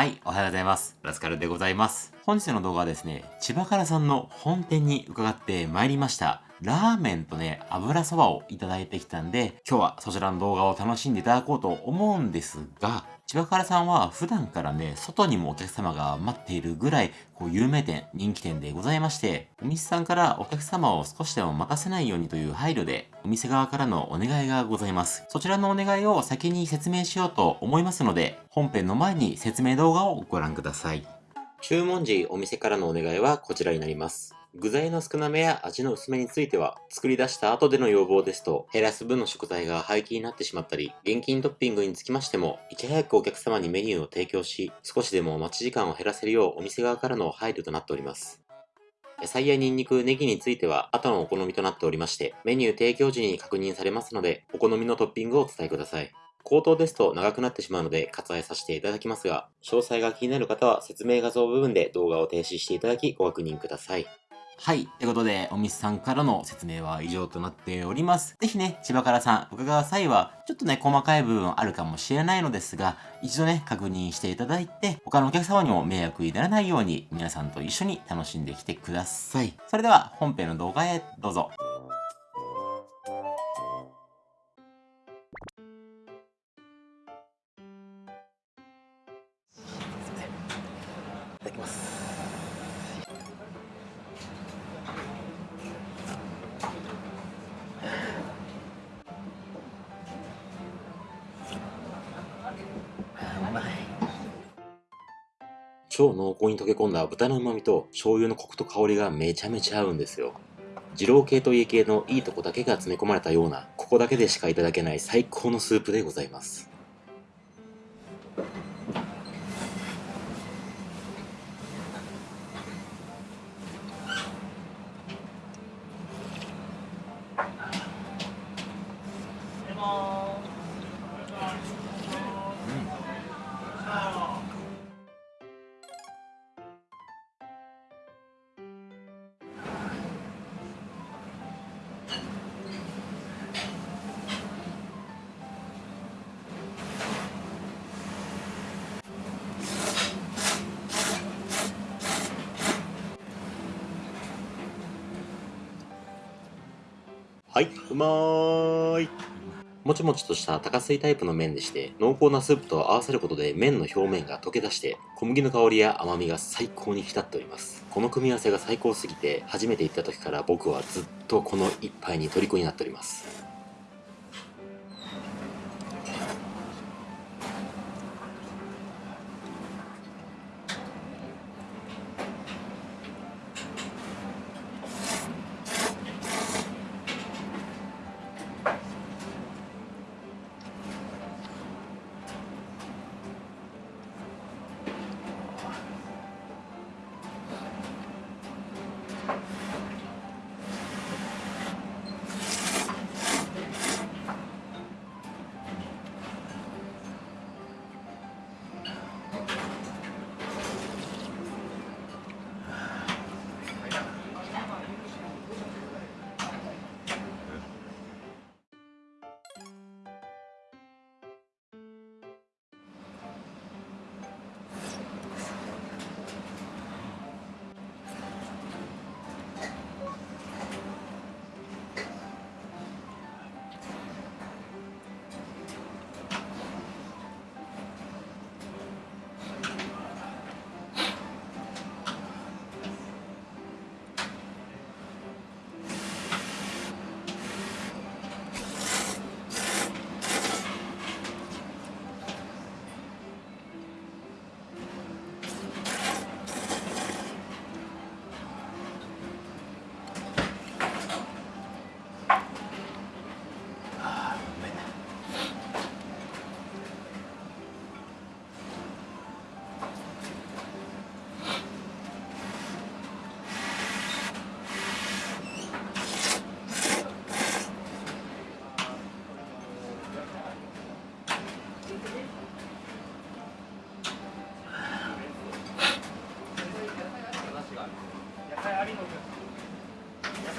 はい、おはようございます。ラスカルでございます。本日の動画はですね、千葉からさんの本店に伺ってまいりました。ラーメンとね、油そばをいただいてきたんで、今日はそちらの動画を楽しんでいただこうと思うんですが、千葉からさんは普段からね、外にもお客様が待っているぐらい、こう有名店、人気店でございまして、お店さんからお客様を少しでも待たせないようにという配慮で、お店側からのお願いがございます。そちらのお願いを先に説明しようと思いますので、本編の前に説明動画をご覧ください。注文時、お店からのお願いはこちらになります。具材の少なめや味の薄めについては、作り出した後での要望ですと、減らす分の食材が廃棄になってしまったり、現金トッピングにつきましても、いち早くお客様にメニューを提供し、少しでも待ち時間を減らせるようお店側からの配慮となっております。野菜やニンニク、ネギについては後のお好みとなっておりまして、メニュー提供時に確認されますので、お好みのトッピングをお伝えください。口頭ですと長くなってしまうので割愛させていただきますが、詳細が気になる方は説明画像部分で動画を停止していただきご確認ください。はい。ってことで、お店さんからの説明は以上となっております。ぜひね、千葉からさん、伺う際は、ちょっとね、細かい部分あるかもしれないのですが、一度ね、確認していただいて、他のお客様にも迷惑にならないように、皆さんと一緒に楽しんできてください。それでは、本編の動画へどうぞ。超濃厚に溶け込んだ豚の旨味と醤油のコクと香りがめちゃめちゃ合うんですよ。二郎系と家系のいいとこだけが詰め込まれたような、ここだけでしかいただけない最高のスープでございます。はい、うまーい。もちもちとした高水タイプの麺でして、濃厚なスープと合わせることで麺の表面が溶け出して、小麦の香りや甘みが最高に浸っております。この組み合わせが最高すぎて、初めて行った時から僕はずっとこの一杯に虜になっております。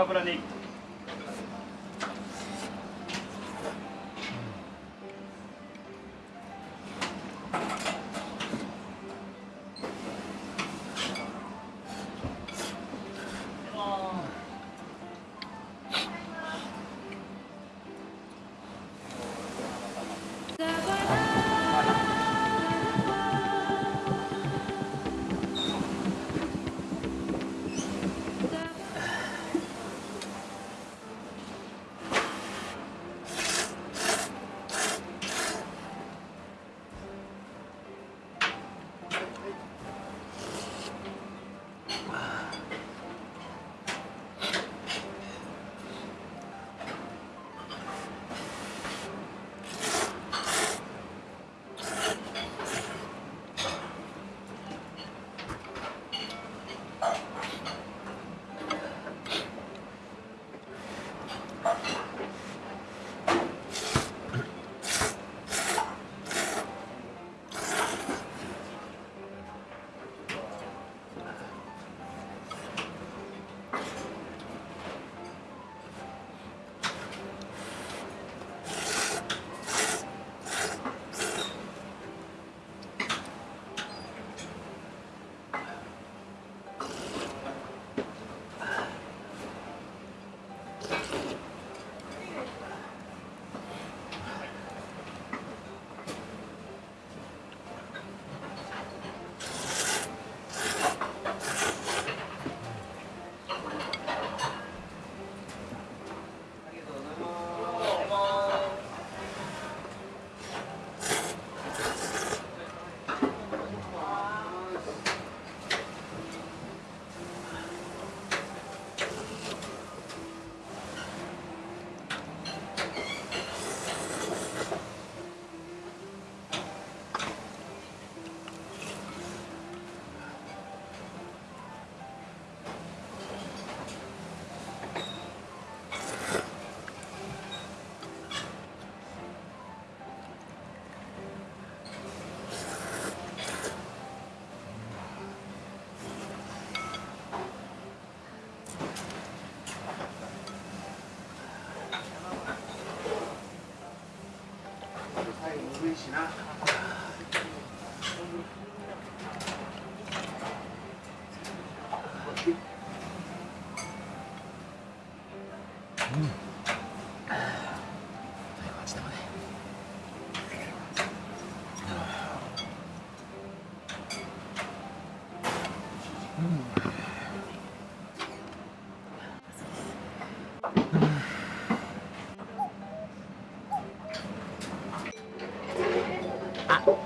油ね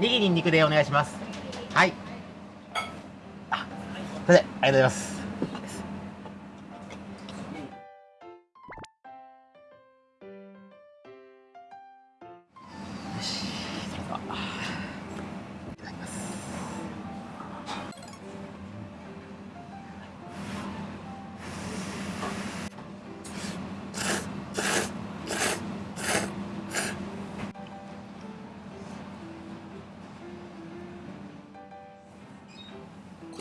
ネギニンニクでお願いします。はい。あ、それで、ありがとうございます。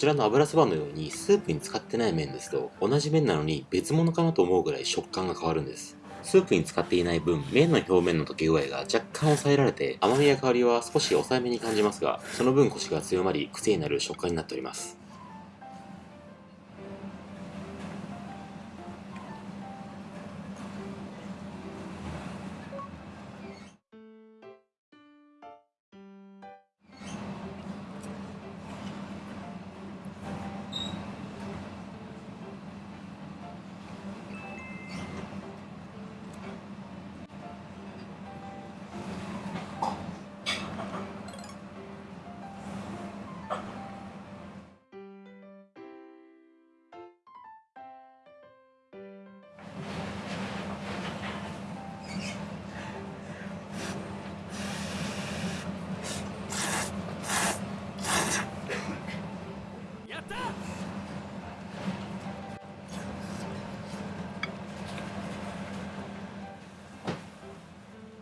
ちらの油そばのようにスープに使ってない麺ですと同じ麺なのに別物かなと思うぐらい食感が変わるんです。スープに使っていない分麺の表面の溶け具合が若干抑えられて甘みや香りは少し抑えめに感じますがその分コシが強まり癖になる食感になっております。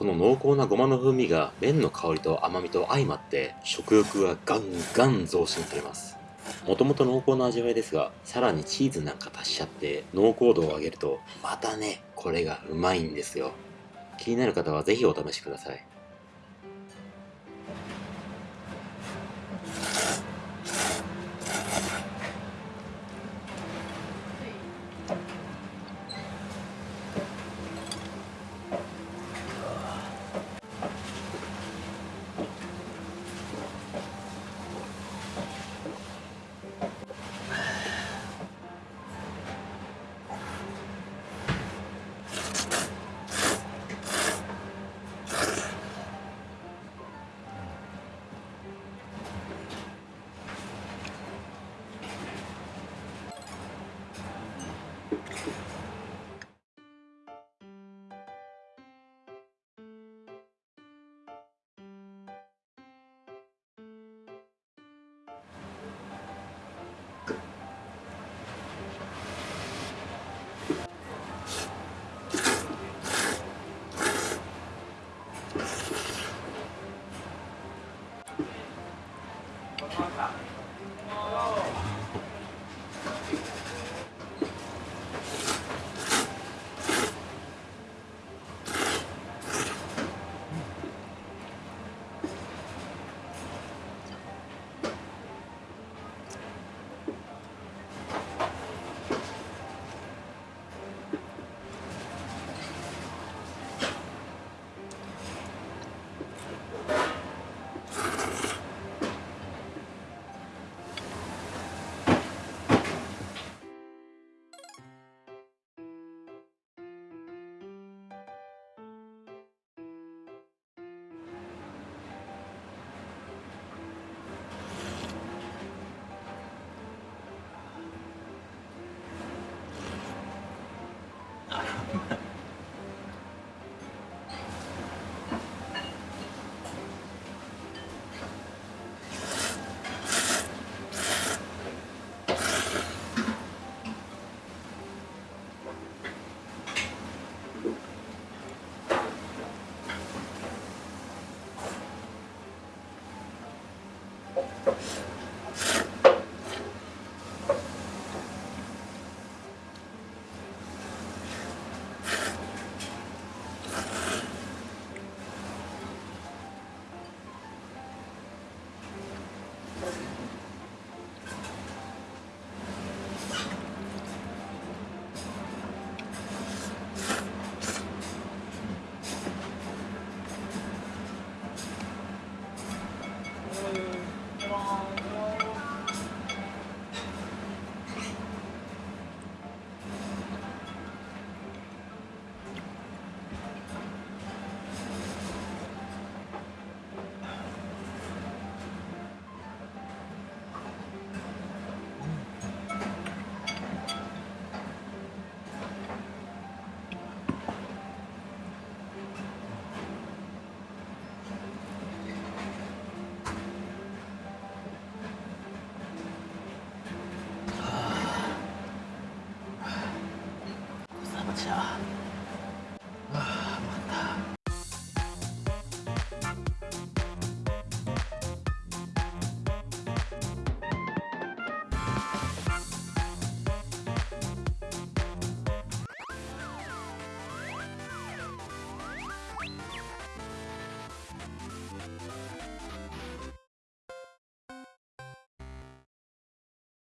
この濃厚なごまの風味が麺の香りと甘みと相まって食欲がガンガン増進されます。もともと濃厚な味わいですがさらにチーズなんか足しちゃって濃厚度を上げるとまたねこれがうまいんですよ。気になる方は是非お試しください。是啊。